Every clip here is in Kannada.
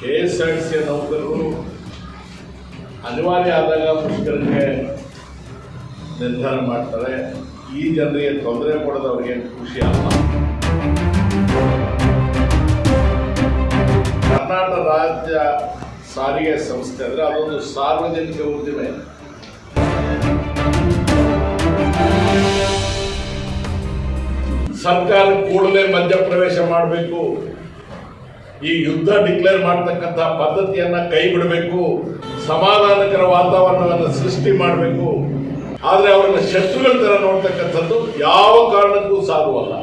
K S R T C ನೌಕರರು ಅನಿವಾರ್ಯ ಆದಾಗ ಮುಷ್ಕರಕ್ಕೆ ನಿರ್ಧಾರ ಮಾಡ್ತಾರೆ. ಈ ಜನರಿಗೆ ತೊಂದರೆ ಕೊಡೋದು ಅವ್ರಿಗೆ ಖುಷಿ ಅಲ್ಲ. ಕರ್ನಾಟಕ ರಾಜ್ಯ ಸಾರಿಗೆ ಸಂಸ್ಥೆ ಅಂದರೆ ಅದೊಂದು ಸಾರ್ವಜನಿಕ ಉದ್ದಿಮೆ. ಸರ್ಕಾರ ಕೂಡಲೇ ಮಧ್ಯಪ್ರವೇಶ ಮಾಡಬೇಕು. ಈ ಯುದ್ಧ ಡಿಕ್ಲೇರ್ ಮಾಡ್ತಕ್ಕಂಥ ಪದ್ಧತಿಯನ್ನ ಕೈ ಬಿಡಬೇಕು ಸಮಾಧಾನಕರ ವಾತಾವರಣವನ್ನು ಸೃಷ್ಟಿ ಮಾಡಬೇಕು. ಆದರೆ ಅವರನ್ನ ಶತ್ರುಗಳ ತರ ನೋಡ್ತಕ್ಕಂಥದ್ದು ಯಾವ ಕಾರಣಕ್ಕೂ ಸಾಧುವಲ್ಲ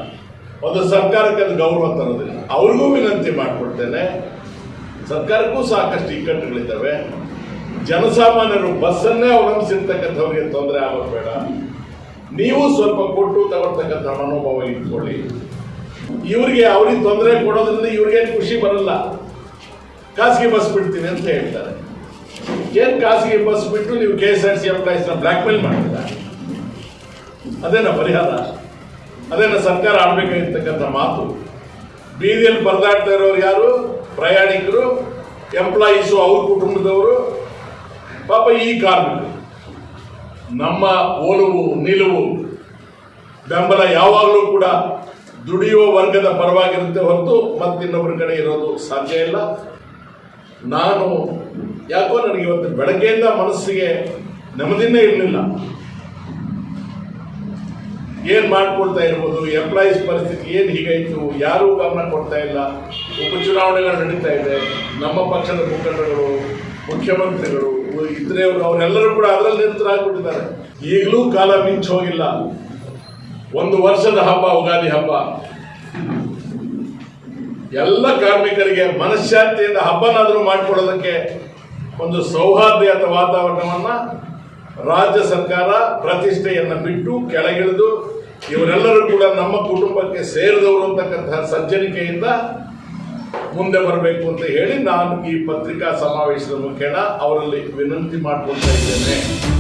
ಒಂದು ಸರ್ಕಾರಕ್ಕೆ ಅದು ಗೌರವ ತರೋದಿಲ್ಲ. ಅವ್ರಿಗೂ ವಿನಂತಿ ಮಾಡಿಕೊಡ್ತೇನೆ ಸರ್ಕಾರಕ್ಕೂ ಸಾಕಷ್ಟು ಇಕ್ಕಟ್ಟುಗಳಿದ್ದಾವೆ. ಜನಸಾಮಾನ್ಯರು ಬಸ್ಸನ್ನೇ ಅವಲಂಬಿಸಿರ್ತಕ್ಕಂಥವ್ರಿಗೆ ತೊಂದರೆ ಆಗೋದು ಬೇಡ. ನೀವು ಸ್ವಲ್ಪ ಕೊಟ್ಟು ತಗೊಳ್ತಕ್ಕಂಥ ಮನೋಭಾವ ಇಟ್ಕೊಳ್ಳಿ. ಇವರಿಗೆ ಅವ್ರಿಗೆ ತೊಂದರೆ ಕೊಡೋದ್ರಿಂದ ಇವ್ರಿಗೆ ಖುಷಿ ಬರಲ್ಲ. ಖಾಸಗಿ ಬಸ್ ಬಿಡ್ತೀನಿ ಅಂತ ಹೇಳ್ತಾರೆ. ಏನ್ ಖಾಸಗಿ ಬಸ್ ಬಿಟ್ಟು ನೀವು ಕೆ ಎಸ್ ಆರ್ ಸಿ ಎಂಪ್ಲಾಯೀಸ್ನ ಬ್ಲ್ಯಾಕ್ ಮೇಲ್ ಅದೇನ ಪರಿಹಾರ? ಅದೇನ ಸರ್ಕಾರ ಆಡ್ಬೇಕಾಗಿರ್ತಕ್ಕಂಥ ಮಾತು? ಬೀದಿಯಲ್ಲಿ ಪರದಾಡ್ತಾ ಇರೋರು ಯಾರು? ಪ್ರಯಾಣಿಕರು ಎಂಪ್ಲಾಯೀಸು ಅವ್ರ ಕುಟುಂಬದವರು, ಪಾಪ ಈ ಕಾರ್ಮಿಕರು. ನಮ್ಮ ಒಲವು, ನಿಲುವು, ಬೆಂಬಲ ಯಾವಾಗಲೂ ಕೂಡ ದುಡಿಯುವ ವರ್ಗದ ಪರವಾಗಿರುತ್ತೆ ಹೊರತು ಮತ್ತಿನ್ನೊಬ್ಬರ ಕಡೆ ಇರೋದು ಸಾಧ್ಯ ಇಲ್ಲ. ನಾನು ಯಾಕೋ ನನಗೆ ಇವತ್ತು ಬೆಳಗ್ಗೆಯಿಂದ ಮನಸ್ಸಿಗೆ ನೆಮ್ಮದಿನೇ ಇರಲಿಲ್ಲ. ಏನು ಮಾಡ್ಕೊಳ್ತಾ ಇರ್ಬೋದು ಎಂಪ್ಲಾಯೀಸ್ ಪರಿಸ್ಥಿತಿ ಏನು ಹೀಗಾಯ್ತು ಯಾರೂ ಗಮನ ಕೊಡ್ತಾ ಇಲ್ಲ. ಉಪಚುನಾವಣೆಗಳು ನಡೀತಾ ಇದೆ. ನಮ್ಮ ಪಕ್ಷದ ಮುಖಂಡರುಗಳು, ಮುಖ್ಯಮಂತ್ರಿಗಳು ಇದ್ರೆ ಅವರೆಲ್ಲರೂ ಕೂಡ ಅದರಲ್ಲಿ ನಿರತರಾಗ್ಬಿಟ್ಟಿದ್ದಾರೆ. ಈಗಲೂ ಕಾಲ ಮಿಂಚ್ ಹೋಗಿಲ್ಲ ಒಂದು ವರ್ಷದ ಹಬ್ಬ, ಉಗಾದಿ ಹಬ್ಬ. ಎಲ್ಲ ಕಾರ್ಮಿಕರಿಗೆ ಮನಃಶಾಂತಿಯಿಂದ ಹಬ್ಬನಾದರೂ ಮಾಡಿಕೊಡೋದಕ್ಕೆ ಒಂದು ಸೌಹಾರ್ದಯುತ ವಾತಾವರಣವನ್ನು ರಾಜ್ಯ ಸರ್ಕಾರ ಪ್ರತಿಷ್ಠೆಯನ್ನು ಬಿಟ್ಟು ಕೆಳಗಿಳಿದು ಇವರೆಲ್ಲರೂ ಕೂಡ ನಮ್ಮ ಕುಟುಂಬಕ್ಕೆ ಸೇರಿದವರು ಅಂತಕ್ಕಂತಹ ಸಜ್ಜನಿಕೆಯಿಂದ ಮುಂದೆ ಬರಬೇಕು ಅಂತ ಹೇಳಿ ನಾನು ಈ ಪತ್ರಿಕಾ ಸಮಾವೇಶದ ಮುಖೇನ ಅವರಲ್ಲಿ ವಿನಂತಿ ಮಾಡ್ಕೊಳ್ತಾ ಇದ್ದೇನೆ.